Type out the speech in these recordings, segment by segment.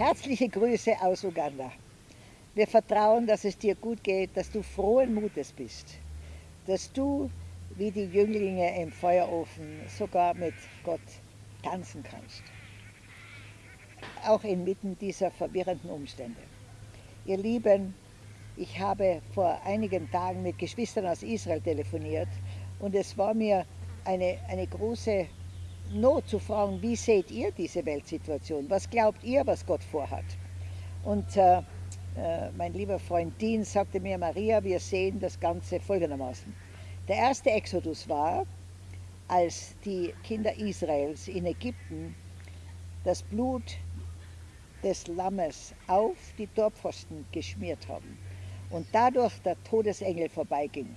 Herzliche Grüße aus Uganda. Wir vertrauen, dass es dir gut geht, dass du frohen Mutes bist, dass du wie die Jünglinge im Feuerofen sogar mit Gott tanzen kannst. Auch inmitten dieser verwirrenden Umstände. Ihr Lieben, ich habe vor einigen Tagen mit Geschwistern aus Israel telefoniert und es war mir eine, eine große Not zu fragen, wie seht ihr diese Weltsituation? Was glaubt ihr, was Gott vorhat? Und äh, äh, mein lieber Freund Dean sagte mir, Maria, wir sehen das Ganze folgendermaßen. Der erste Exodus war, als die Kinder Israels in Ägypten das Blut des Lammes auf die Torpfosten geschmiert haben und dadurch der Todesengel vorbeiging.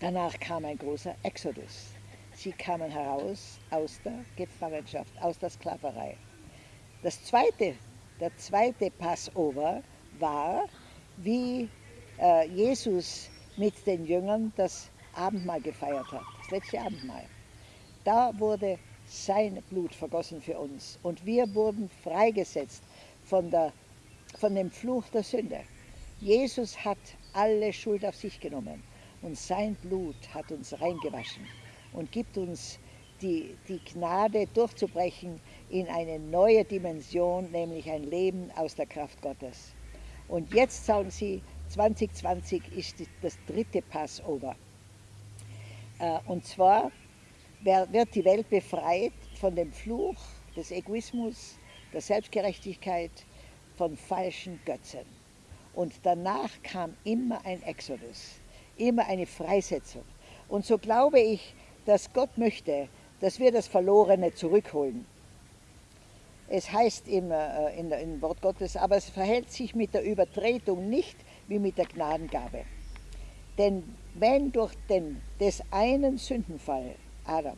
Danach kam ein großer Exodus. Sie kamen heraus aus der Gefangenschaft, aus der Sklaverei. Das zweite, der zweite Passover war, wie äh, Jesus mit den Jüngern das Abendmahl gefeiert hat, das letzte Abendmahl. Da wurde sein Blut vergossen für uns und wir wurden freigesetzt von, der, von dem Fluch der Sünde. Jesus hat alle Schuld auf sich genommen und sein Blut hat uns reingewaschen und gibt uns die, die Gnade durchzubrechen in eine neue Dimension, nämlich ein Leben aus der Kraft Gottes. Und jetzt sagen sie, 2020 ist das dritte Passover. Äh, und zwar wird die Welt befreit von dem Fluch des Egoismus, der Selbstgerechtigkeit, von falschen Götzen. Und danach kam immer ein Exodus, immer eine Freisetzung. Und so glaube ich, dass Gott möchte, dass wir das Verlorene zurückholen. Es heißt im, äh, in, im Wort Gottes, aber es verhält sich mit der Übertretung nicht wie mit der Gnadengabe. Denn wenn durch den des einen Sündenfall, Adam,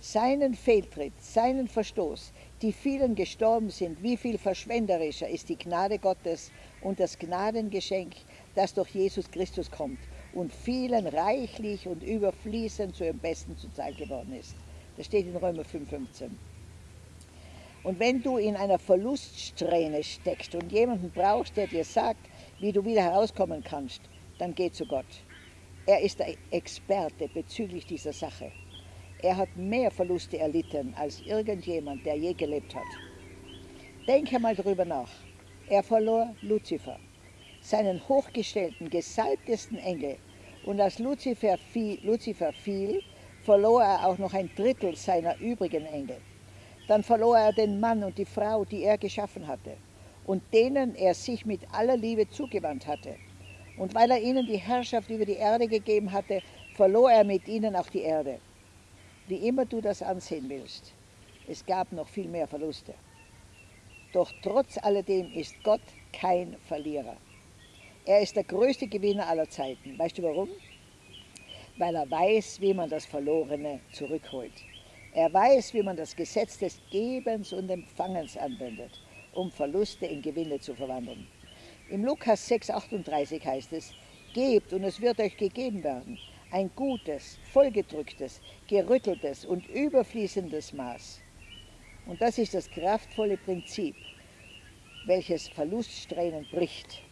seinen Fehltritt, seinen Verstoß, die vielen gestorben sind, wie viel verschwenderischer ist die Gnade Gottes und das Gnadengeschenk, das durch Jesus Christus kommt und vielen reichlich und überfließend zu ihrem Besten zuteil geworden ist. Das steht in Römer 5,15. Und wenn du in einer Verluststrähne steckst und jemanden brauchst, der dir sagt, wie du wieder herauskommen kannst, dann geh zu Gott. Er ist der Experte bezüglich dieser Sache. Er hat mehr Verluste erlitten als irgendjemand, der je gelebt hat. Denke mal darüber nach. Er verlor Luzifer, seinen hochgestellten, gesalbtesten Engel, und als Luzifer fiel, Luzifer fiel, verlor er auch noch ein Drittel seiner übrigen Engel. Dann verlor er den Mann und die Frau, die er geschaffen hatte und denen er sich mit aller Liebe zugewandt hatte. Und weil er ihnen die Herrschaft über die Erde gegeben hatte, verlor er mit ihnen auch die Erde. Wie immer du das ansehen willst, es gab noch viel mehr Verluste. Doch trotz alledem ist Gott kein Verlierer. Er ist der größte Gewinner aller Zeiten. Weißt du warum? Weil er weiß, wie man das Verlorene zurückholt. Er weiß, wie man das Gesetz des Gebens und Empfangens anwendet, um Verluste in Gewinne zu verwandeln. Im Lukas 6,38 heißt es, Gebt und es wird euch gegeben werden, ein gutes, vollgedrücktes, gerütteltes und überfließendes Maß. Und das ist das kraftvolle Prinzip, welches Verluststränen bricht.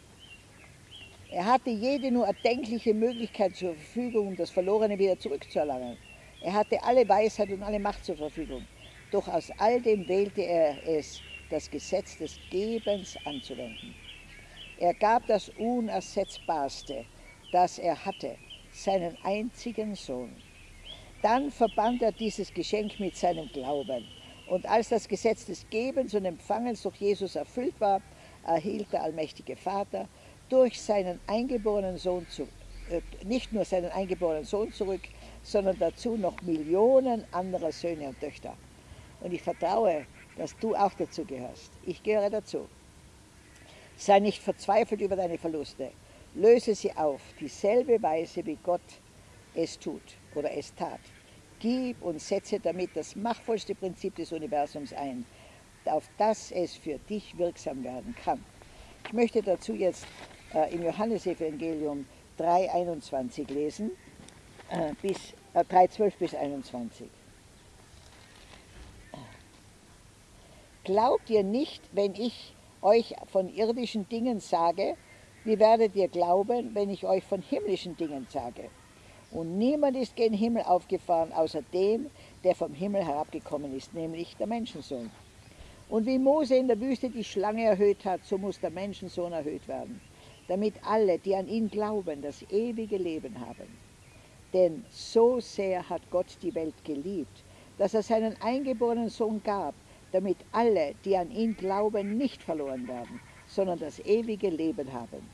Er hatte jede nur erdenkliche Möglichkeit zur Verfügung, um das Verlorene wieder zurückzuerlangen. Er hatte alle Weisheit und alle Macht zur Verfügung. Doch aus all dem wählte er es, das Gesetz des Gebens anzuwenden. Er gab das Unersetzbarste, das er hatte, seinen einzigen Sohn. Dann verband er dieses Geschenk mit seinem Glauben. Und als das Gesetz des Gebens und Empfangens durch Jesus erfüllt war, erhielt der allmächtige Vater durch seinen eingeborenen Sohn zu, äh, nicht nur seinen eingeborenen Sohn zurück, sondern dazu noch Millionen anderer Söhne und Töchter. Und ich vertraue, dass du auch dazu gehörst. Ich gehöre dazu. Sei nicht verzweifelt über deine Verluste. Löse sie auf, dieselbe Weise, wie Gott es tut oder es tat. Gib und setze damit das machtvollste Prinzip des Universums ein, auf das es für dich wirksam werden kann. Ich möchte dazu jetzt äh, im Johannesevangelium 3,21 lesen, äh, bis, äh, 3,12 bis 21. Glaubt ihr nicht, wenn ich euch von irdischen Dingen sage, wie werdet ihr glauben, wenn ich euch von himmlischen Dingen sage? Und niemand ist gen Himmel aufgefahren, außer dem, der vom Himmel herabgekommen ist, nämlich der Menschensohn. Und wie Mose in der Wüste die Schlange erhöht hat, so muss der Menschensohn erhöht werden, damit alle, die an ihn glauben, das ewige Leben haben. Denn so sehr hat Gott die Welt geliebt, dass er seinen eingeborenen Sohn gab, damit alle, die an ihn glauben, nicht verloren werden, sondern das ewige Leben haben.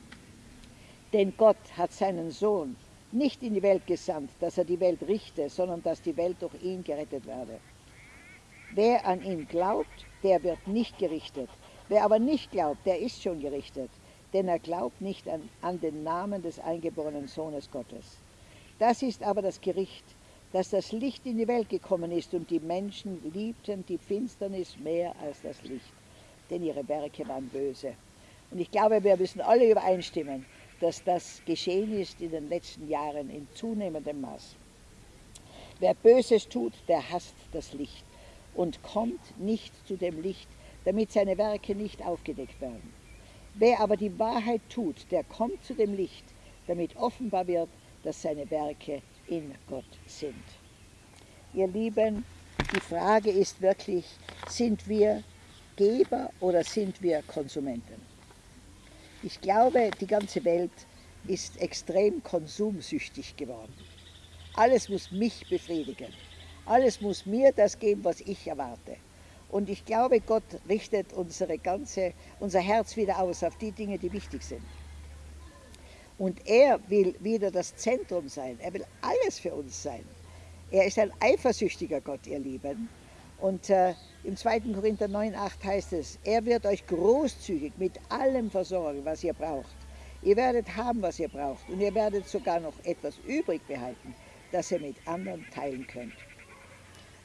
Denn Gott hat seinen Sohn nicht in die Welt gesandt, dass er die Welt richte, sondern dass die Welt durch ihn gerettet werde. Wer an ihn glaubt, der wird nicht gerichtet. Wer aber nicht glaubt, der ist schon gerichtet, denn er glaubt nicht an, an den Namen des eingeborenen Sohnes Gottes. Das ist aber das Gericht, dass das Licht in die Welt gekommen ist und die Menschen liebten die Finsternis mehr als das Licht, denn ihre Werke waren böse. Und ich glaube, wir müssen alle übereinstimmen, dass das geschehen ist in den letzten Jahren in zunehmendem Maß. Wer Böses tut, der hasst das Licht und kommt nicht zu dem Licht, damit seine Werke nicht aufgedeckt werden. Wer aber die Wahrheit tut, der kommt zu dem Licht, damit offenbar wird, dass seine Werke in Gott sind. Ihr Lieben, die Frage ist wirklich, sind wir Geber oder sind wir Konsumenten? Ich glaube, die ganze Welt ist extrem konsumsüchtig geworden. Alles muss mich befriedigen. Alles muss mir das geben, was ich erwarte. Und ich glaube, Gott richtet unsere ganze, unser Herz wieder aus auf die Dinge, die wichtig sind. Und er will wieder das Zentrum sein. Er will alles für uns sein. Er ist ein eifersüchtiger Gott, ihr Lieben. Und äh, im 2. Korinther 9,8 heißt es, er wird euch großzügig mit allem versorgen, was ihr braucht. Ihr werdet haben, was ihr braucht. Und ihr werdet sogar noch etwas übrig behalten, das ihr mit anderen teilen könnt.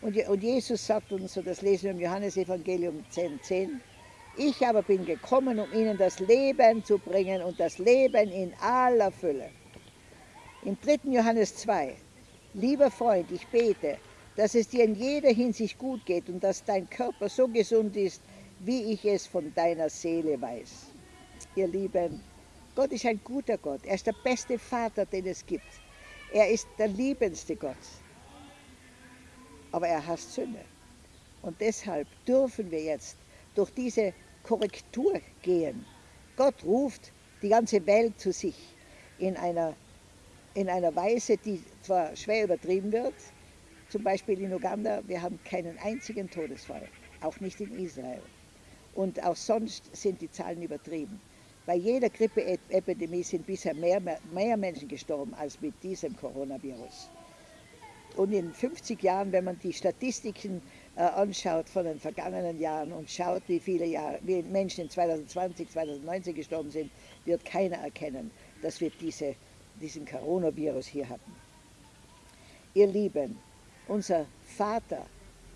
Und, Jesus sagt uns, so das lesen wir im Johannesevangelium 10,10, 10, ich aber bin gekommen, um ihnen das Leben zu bringen und das Leben in aller Fülle. Im 3. Johannes 2, lieber Freund, ich bete, dass es dir in jeder Hinsicht gut geht und dass dein Körper so gesund ist, wie ich es von deiner Seele weiß. Ihr Lieben, Gott ist ein guter Gott. Er ist der beste Vater, den es gibt. Er ist der liebendste Gott. Aber er hasst Sünde. Und deshalb dürfen wir jetzt durch diese Korrektur gehen. Gott ruft die ganze Welt zu sich in einer, in einer Weise, die zwar schwer übertrieben wird, zum Beispiel in Uganda, wir haben keinen einzigen Todesfall, auch nicht in Israel. Und auch sonst sind die Zahlen übertrieben. Bei jeder Grippeepidemie sind bisher mehr, mehr Menschen gestorben als mit diesem Coronavirus. Und in 50 Jahren, wenn man die Statistiken äh, anschaut von den vergangenen Jahren und schaut, wie viele Jahre, wie Menschen in 2020, 2019 gestorben sind, wird keiner erkennen, dass wir diese, diesen Coronavirus hier hatten. Ihr Lieben, unser Vater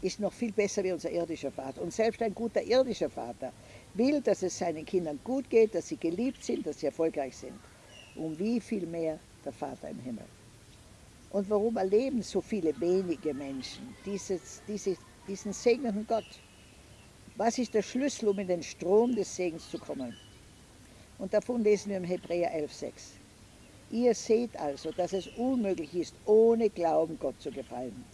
ist noch viel besser wie unser irdischer Vater. Und selbst ein guter irdischer Vater will, dass es seinen Kindern gut geht, dass sie geliebt sind, dass sie erfolgreich sind. Und wie viel mehr der Vater im Himmel. Und warum erleben so viele wenige Menschen dieses, dieses, diesen segnenden Gott? Was ist der Schlüssel, um in den Strom des Segens zu kommen? Und davon lesen wir im Hebräer 11,6. Ihr seht also, dass es unmöglich ist, ohne Glauben Gott zu gefallen.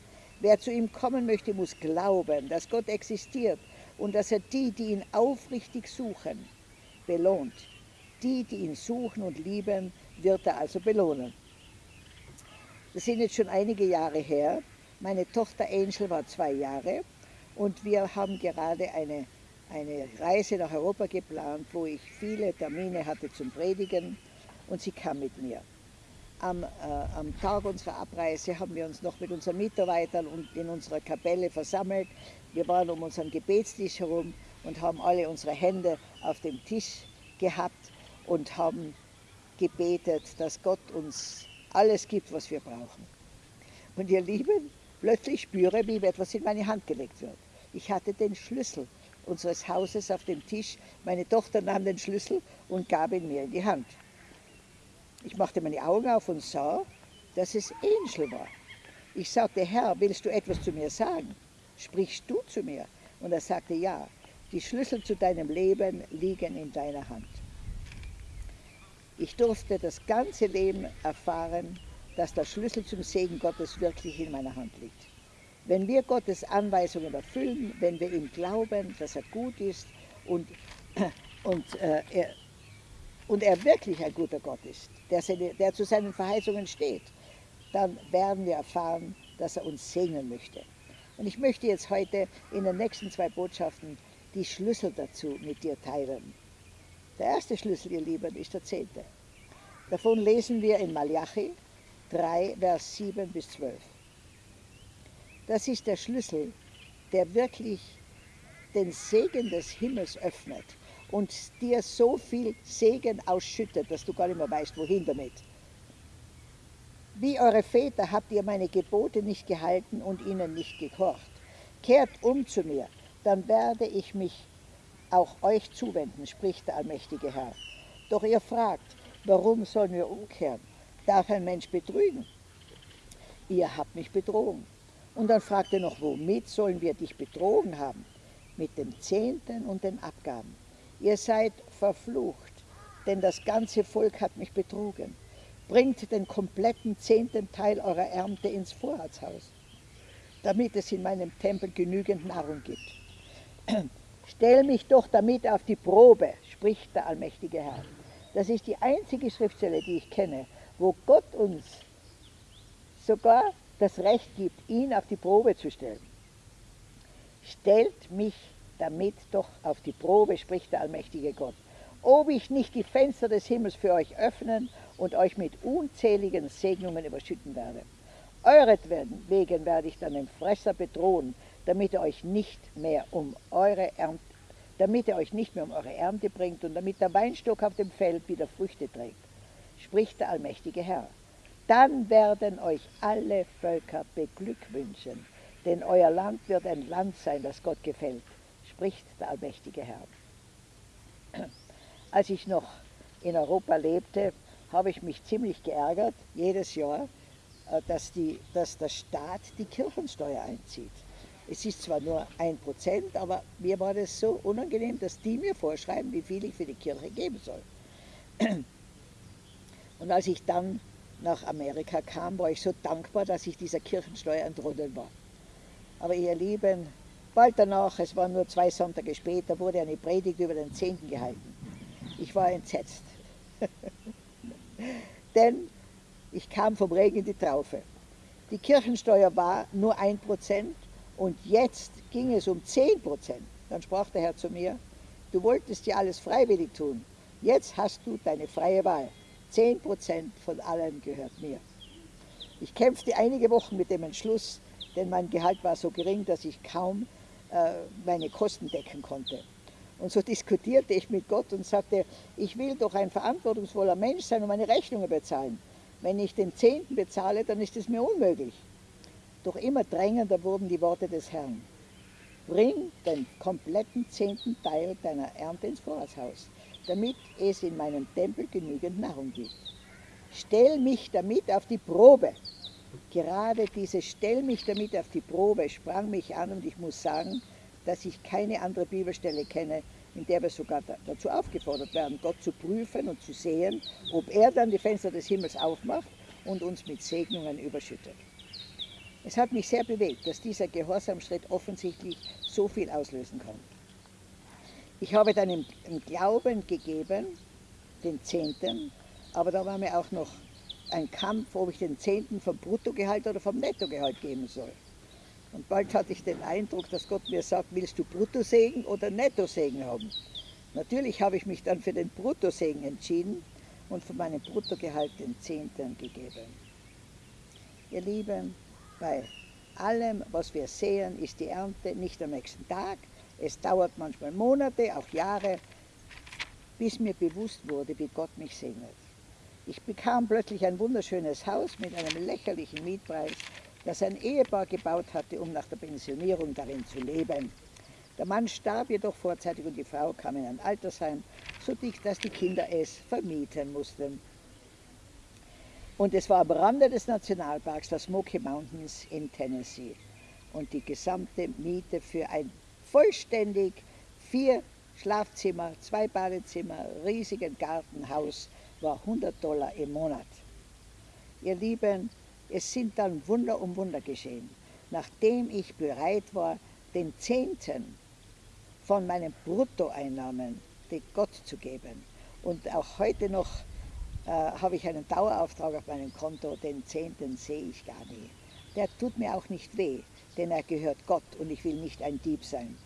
Wer zu ihm kommen möchte, muss glauben, dass Gott existiert und dass er die, die ihn aufrichtig suchen, belohnt. Die, die ihn suchen und lieben, wird er also belohnen. Das sind jetzt schon einige Jahre her. Meine Tochter Angel war zwei Jahre und wir haben gerade eine, eine Reise nach Europa geplant, wo ich viele Termine hatte zum Predigen und sie kam mit mir am, äh, am Tag unserer Abreise haben wir uns noch mit unseren Mitarbeitern und in unserer Kapelle versammelt. Wir waren um unseren Gebetstisch herum und haben alle unsere Hände auf dem Tisch gehabt und haben gebetet, dass Gott uns alles gibt, was wir brauchen. Und ihr Lieben, plötzlich spüre, wie etwas in meine Hand gelegt wird. Ich hatte den Schlüssel unseres Hauses auf dem Tisch. Meine Tochter nahm den Schlüssel und gab ihn mir in die Hand. Ich machte meine Augen auf und sah, dass es Angel war. Ich sagte, Herr, willst du etwas zu mir sagen? Sprichst du zu mir? Und er sagte, ja. Die Schlüssel zu deinem Leben liegen in deiner Hand. Ich durfte das ganze Leben erfahren, dass der Schlüssel zum Segen Gottes wirklich in meiner Hand liegt. Wenn wir Gottes Anweisungen erfüllen, wenn wir ihm glauben, dass er gut ist und, und, äh, er, und er wirklich ein guter Gott ist, der, seine, der zu seinen Verheißungen steht, dann werden wir erfahren, dass er uns segnen möchte. Und ich möchte jetzt heute in den nächsten zwei Botschaften die Schlüssel dazu mit dir teilen. Der erste Schlüssel, ihr Lieben, ist der zehnte. Davon lesen wir in Malachi 3, Vers 7 bis 12. Das ist der Schlüssel, der wirklich den Segen des Himmels öffnet und dir so viel Segen ausschüttet, dass du gar nicht mehr weißt, wohin damit. Wie eure Väter habt ihr meine Gebote nicht gehalten und ihnen nicht gehorcht. Kehrt um zu mir, dann werde ich mich auch euch zuwenden, spricht der allmächtige Herr. Doch ihr fragt, warum sollen wir umkehren? Darf ein Mensch betrügen? Ihr habt mich betrogen. Und dann fragt er noch, womit sollen wir dich betrogen haben? Mit dem Zehnten und den Abgaben. Ihr seid verflucht, denn das ganze Volk hat mich betrogen. Bringt den kompletten zehnten Teil eurer Ernte ins Vorratshaus, damit es in meinem Tempel genügend Nahrung gibt. Stell mich doch damit auf die Probe, spricht der allmächtige Herr. Das ist die einzige Schriftstelle, die ich kenne, wo Gott uns sogar das Recht gibt, ihn auf die Probe zu stellen. Stellt mich damit doch auf die Probe, spricht der allmächtige Gott, ob ich nicht die Fenster des Himmels für euch öffnen und euch mit unzähligen Segnungen überschütten werde. Euretwegen werde ich dann den Fresser bedrohen, damit er euch nicht mehr um eure Ernte, damit er euch nicht mehr um eure Ernte bringt und damit der Weinstock auf dem Feld wieder Früchte trägt, spricht der allmächtige Herr. Dann werden euch alle Völker beglückwünschen, denn euer Land wird ein Land sein, das Gott gefällt, spricht der allmächtige Herr. Als ich noch in Europa lebte, habe ich mich ziemlich geärgert, jedes Jahr, äh, dass, die, dass der Staat die Kirchensteuer einzieht. Es ist zwar nur ein Prozent, aber mir war das so unangenehm, dass die mir vorschreiben, wie viel ich für die Kirche geben soll. Und als ich dann nach Amerika kam, war ich so dankbar, dass ich dieser Kirchensteuer entronnen war. Aber ihr Lieben, bald danach, es waren nur zwei Sonntage später, wurde eine Predigt über den Zehnten gehalten. Ich war entsetzt. Denn ich kam vom Regen in die Traufe. Die Kirchensteuer war nur ein Prozent und jetzt ging es um zehn Prozent. Dann sprach der Herr zu mir, du wolltest ja alles freiwillig tun. Jetzt hast du deine freie Wahl. Zehn Prozent von allem gehört mir. Ich kämpfte einige Wochen mit dem Entschluss, denn mein Gehalt war so gering, dass ich kaum äh, meine Kosten decken konnte. Und so diskutierte ich mit Gott und sagte, ich will doch ein verantwortungsvoller Mensch sein und meine Rechnungen bezahlen. Wenn ich den Zehnten bezahle, dann ist es mir unmöglich. Doch immer drängender wurden die Worte des Herrn. Bring den kompletten zehnten Teil deiner Ernte ins Vorratshaus, damit es in meinem Tempel genügend Nahrung gibt. Stell mich damit auf die Probe. Gerade diese Stell mich damit auf die Probe sprang mich an und ich muss sagen, dass ich keine andere Bibelstelle kenne, in der wir sogar dazu aufgefordert werden, Gott zu prüfen und zu sehen, ob er dann die Fenster des Himmels aufmacht und uns mit Segnungen überschüttet. Es hat mich sehr bewegt, dass dieser Gehorsamschritt offensichtlich so viel auslösen kann. Ich habe dann im, im Glauben gegeben, den Zehnten, aber da war mir auch noch ein Kampf, ob ich den Zehnten vom Bruttogehalt oder vom Nettogehalt geben soll. Und bald hatte ich den Eindruck, dass Gott mir sagt, willst du Bruttosegen oder Nettosegen haben? Natürlich habe ich mich dann für den Bruttosegen entschieden und von meinem Bruttogehalt den Zehnten gegeben. Ihr Lieben, bei allem, was wir sehen, ist die Ernte nicht am nächsten Tag. Es dauert manchmal Monate, auch Jahre, bis mir bewusst wurde, wie Gott mich segnet. Ich bekam plötzlich ein wunderschönes Haus mit einem lächerlichen Mietpreis das ein Ehepaar gebaut hatte, um nach der Pensionierung darin zu leben. Der Mann starb jedoch vorzeitig und die Frau kam in ein Altersheim, so dicht, dass die Kinder es vermieten mussten. Und es war am Rande des Nationalparks, der Smoky Mountains in Tennessee. Und die gesamte Miete für ein vollständig Vier Schlafzimmer, zwei Badezimmer, riesigen Gartenhaus, war 100 Dollar im Monat. Ihr Lieben, es sind dann Wunder um Wunder geschehen. Nachdem ich bereit war, den Zehnten von meinen Bruttoeinnahmen Gott zu geben. Und auch heute noch äh, habe ich einen Dauerauftrag auf meinem Konto, den Zehnten sehe ich gar nie. Der tut mir auch nicht weh, denn er gehört Gott und ich will nicht ein Dieb sein.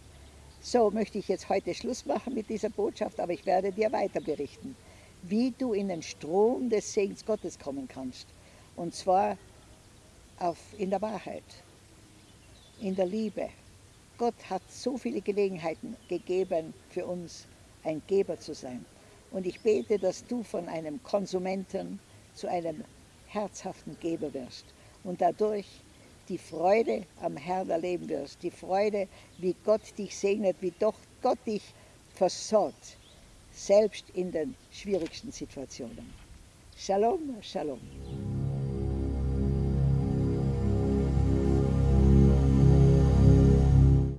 So möchte ich jetzt heute Schluss machen mit dieser Botschaft, aber ich werde dir weiter berichten, wie du in den Strom des Segens Gottes kommen kannst. Und zwar auf, in der Wahrheit, in der Liebe. Gott hat so viele Gelegenheiten gegeben, für uns ein Geber zu sein. Und ich bete, dass du von einem Konsumenten zu einem herzhaften Geber wirst und dadurch die Freude am Herrn erleben wirst, die Freude, wie Gott dich segnet, wie doch Gott dich versorgt, selbst in den schwierigsten Situationen. Shalom, Shalom.